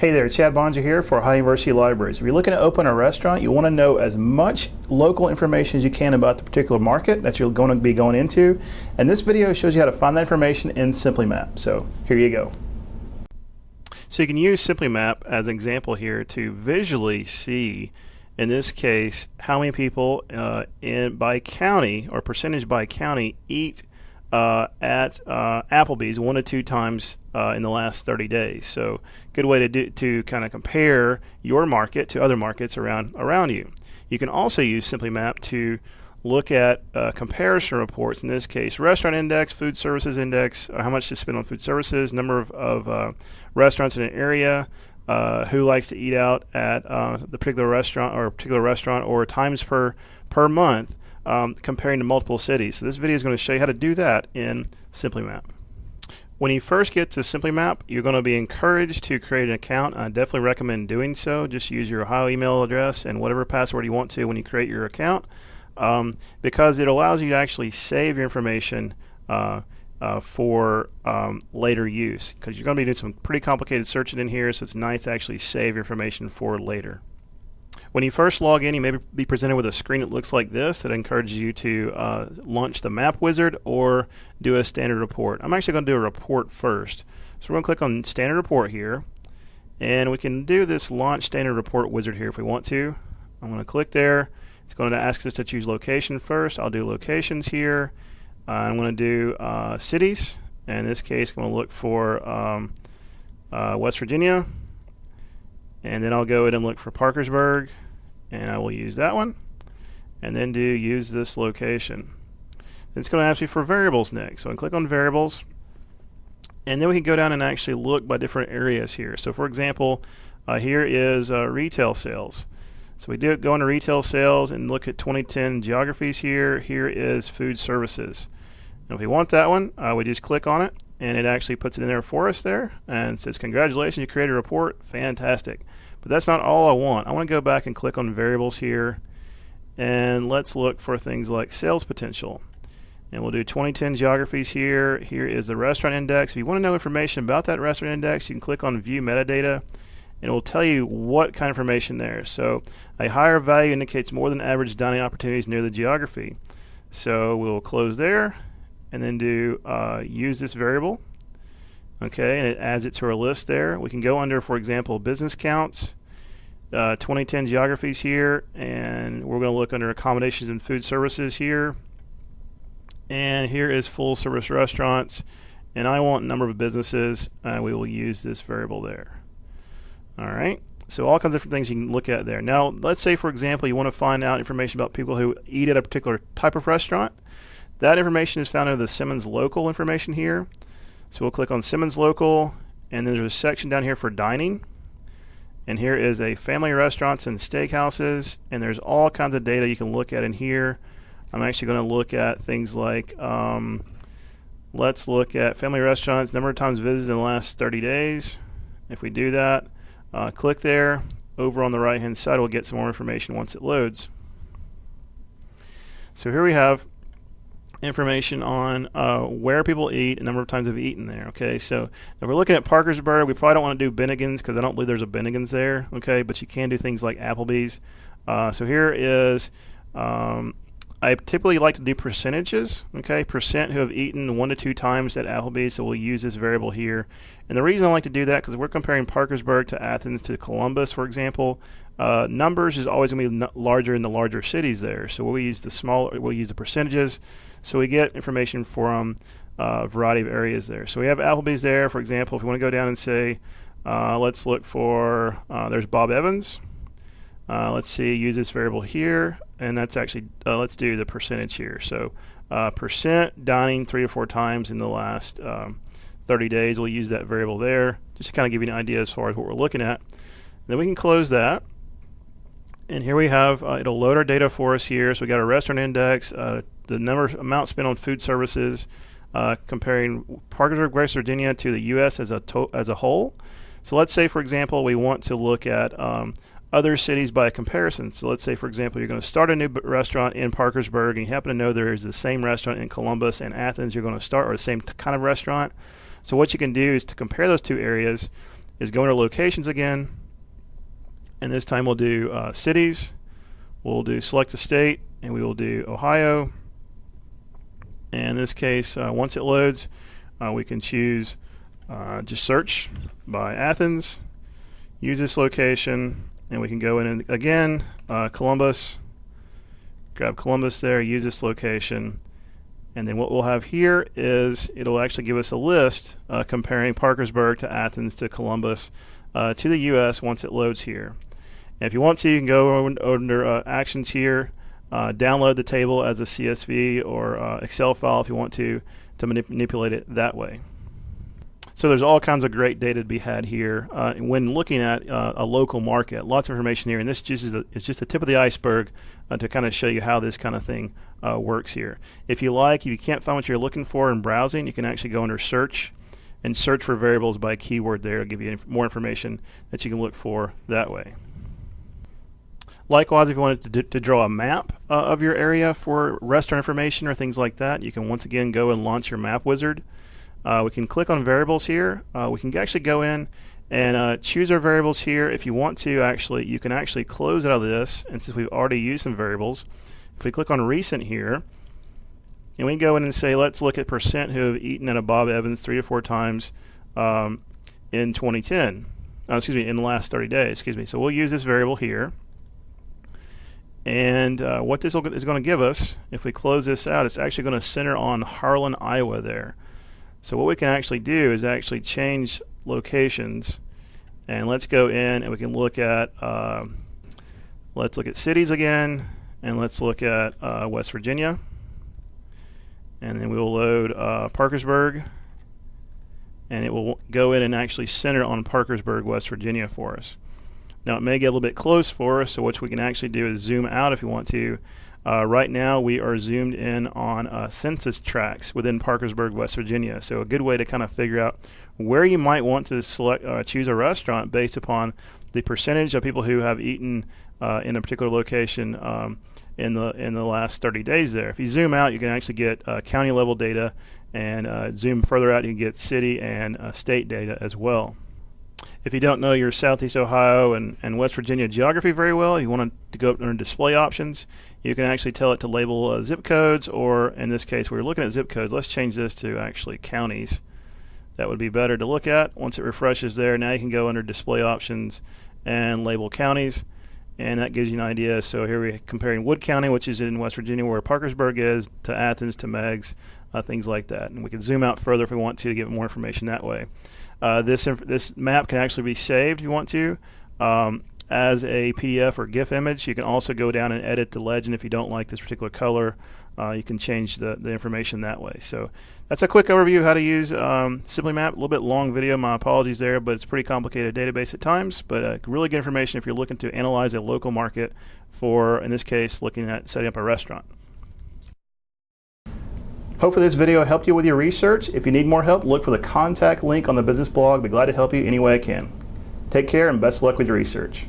Hey there, Chad Boeninger here for Ohio University Libraries. If you're looking to open a restaurant, you want to know as much local information as you can about the particular market that you're going to be going into. And this video shows you how to find that information in SimplyMap. So here you go. So you can use SimplyMap as an example here to visually see, in this case, how many people uh, in by county or percentage by county eat uh, at uh, Applebee's one to two times uh, in the last 30 days. So, good way to do, to kind of compare your market to other markets around around you. You can also use SimplyMap to look at uh, comparison reports. In this case, restaurant index, food services index, uh, how much to spend on food services, number of, of uh, restaurants in an area. who likes to eat out at the particular restaurant or particular restaurant or times per per month um, comparing to multiple cities. So this video is going to show you how to do that in SimplyMap. When you first get to SimplyMap, you're going to be encouraged to create an account. I definitely recommend doing so. Just use your Ohio email address and whatever password you want to when you create your account um, because it allows you to actually save your information uh, uh, for um, later use because you're going to be doing some pretty complicated searching in here so it's nice to actually save your information for later. When you first log in, you may be presented with a screen that looks like this that encourages you to uh, launch the map wizard or do a standard report. I'm actually going to do a report first. So we're going to click on standard report here and we can do this launch standard report wizard here if we want to. I'm going to click there. It's going to ask us to choose location first. I'll do locations here. Uh, I'm going to do uh, cities. In this case, I'm going to look for um, uh, West Virginia and then I'll go ahead and look for Parkersburg and I will use that one and then do use this location. It's going to ask me for variables next. So I click on variables and then we can go down and actually look by different areas here. So for example, uh, here is uh, retail sales. So we do go into retail sales and look at 2010 geographies here. Here is food services. And if we want that one, uh, we just click on it and it actually puts it in there for us there and says congratulations you created a report. Fantastic. But that's not all I want. I want to go back and click on variables here and let's look for things like sales potential. And we'll do 2010 geographies here. Here is the restaurant index. If you want to know information about that restaurant index you can click on view metadata and it will tell you what kind of information there. So a higher value indicates more than average dining opportunities near the geography. So we'll close there and then do uh, use this variable. Okay, and it adds it to our list there. We can go under, for example, business counts, uh, 2010 geographies here, and we're going to look under accommodations and food services here. And here is full service restaurants, and I want number of businesses, and we will use this variable there. All right. So all kinds of different things you can look at there. Now, let's say, for example, you want to find out information about people who eat at a particular type of restaurant. That information is found under the Simmons Local information here. So we'll click on Simmons Local, and then there's a section down here for dining. And here is a family restaurants and steakhouses, and there's all kinds of data you can look at in here. I'm actually going to look at things like, um, let's look at family restaurants, number of times visited in the last 30 days. If we do that, uh, click there. Over on the right hand side, we'll get some more information once it loads. So here we have information on uh, where people eat, a number of times they've eaten there. Okay, so if we're looking at Parkersburg, we probably don't want to do Bennigan's because I don't believe there's a Bennigan's there. Okay, but you can do things like Applebee's. Uh, so here is. Um, I typically like to do percentages, okay, percent who have eaten one to two times at Applebee's, so we'll use this variable here. And the reason I like to do that, because we're comparing Parkersburg to Athens to Columbus, for example, uh, numbers is always going to be larger in the larger cities there. So we'll use the smaller, we'll use the percentages. So we get information from uh, a variety of areas there. So we have Applebee's there, for example. If we want to go down and say, uh, let's look for, uh, there's Bob Evans. Uh, let's see, use this variable here, and that's actually, uh, let's do the percentage here. So percent dining three or four times in the last um, 30 days. We'll use that variable there just to kind of give you an idea as far as what we're looking at. then we can close that and here we have uh, it'll load our data for us here so we got our restaurant index uh, the number amount spent on food services uh, comparing Parkersburg West Virginia to the US as a as a whole so let's say for example we want to look at um, other cities by comparison so let's say for example you're going to start a new restaurant in Parkersburg and you happen to know there is the same restaurant in Columbus and Athens you're going to start or the same kind of restaurant so what you can do is to compare those two areas is go into locations again, and this time we'll do uh, cities. We'll do select a state, and we will do Ohio. And in this case, uh, once it loads, uh, we can choose uh, just search by Athens, use this location, and we can go in and again, uh, Columbus, grab Columbus there, use this location, and then what we'll have here is it'll actually give us a list uh, comparing Parkersburg to Athens to Columbus uh, to the US once it loads here. And if you want to, you can go under uh, Actions here, uh, download the table as a CSV or uh, Excel file if you want to, to manip manipulate it that way. So there's all kinds of great data to be had here uh, when looking at uh, a local market. Lots of information here, and this just is a, just the tip of the iceberg uh, to kind of show you how this kind of thing uh, works here. If you like, if you can't find what you're looking for in browsing, you can actually go under search and search for variables by keyword there. It'll give you inf more information that you can look for that way. Likewise, if you wanted to, to draw a map uh, of your area for restaurant information or things like that, you can once again go and launch your map wizard. Uh, we can click on variables here. Uh, we can actually go in and uh, choose our variables here. If you want to, actually, you can actually close out of this. And since we've already used some variables, if we click on recent here, and we go in and say, let's look at percent who have eaten at a Bob Evans three to four times um, in 2010. Uh, excuse me, in the last 30 days. Excuse me. So we'll use this variable here. And uh, what this is going to give us, if we close this out, it's actually going to center on Harlan, Iowa there. So what we can actually do is actually change locations and let's go in and we can look at uh, let's look at cities again and let's look at uh, West Virginia and then we will load uh, Parkersburg and it will go in and actually center on Parkersburg, West Virginia for us. Now it may get a little bit close for us so what we can actually do is zoom out if you want to uh, right now, we are zoomed in on uh, census tracts within Parkersburg, West Virginia. So a good way to kind of figure out where you might want to select, uh, choose a restaurant based upon the percentage of people who have eaten uh, in a particular location um, in the in the last 30 days. There, if you zoom out, you can actually get uh, county level data, and uh, zoom further out, you can get city and state data as well. If you don't know your Southeast Ohio and, and West Virginia geography very well, you want to go up under display options, you can actually tell it to label uh, zip codes, or in this case, we're looking at zip codes. Let's change this to actually counties. That would be better to look at. Once it refreshes there, now you can go under display options and label counties and that gives you an idea. So here we're comparing Wood County, which is in West Virginia, where Parkersburg is, to Athens, to Meigs, uh, things like that. And we can zoom out further if we want to to get more information that way. Uh, this this map can actually be saved if you want to. Um, as a PDF or GIF image. You can also go down and edit the legend if you don't like this particular color. Uh, you can change the, the information that way. So that's a quick overview of how to use um, Simply Map. A little bit long video, my apologies there, but it's a pretty complicated database at times. But uh, really good information if you're looking to analyze a local market for, in this case, looking at setting up a restaurant. Hopefully this video helped you with your research. If you need more help, look for the contact link on the business blog. Be glad to help you any way I can. Take care and best luck with your research.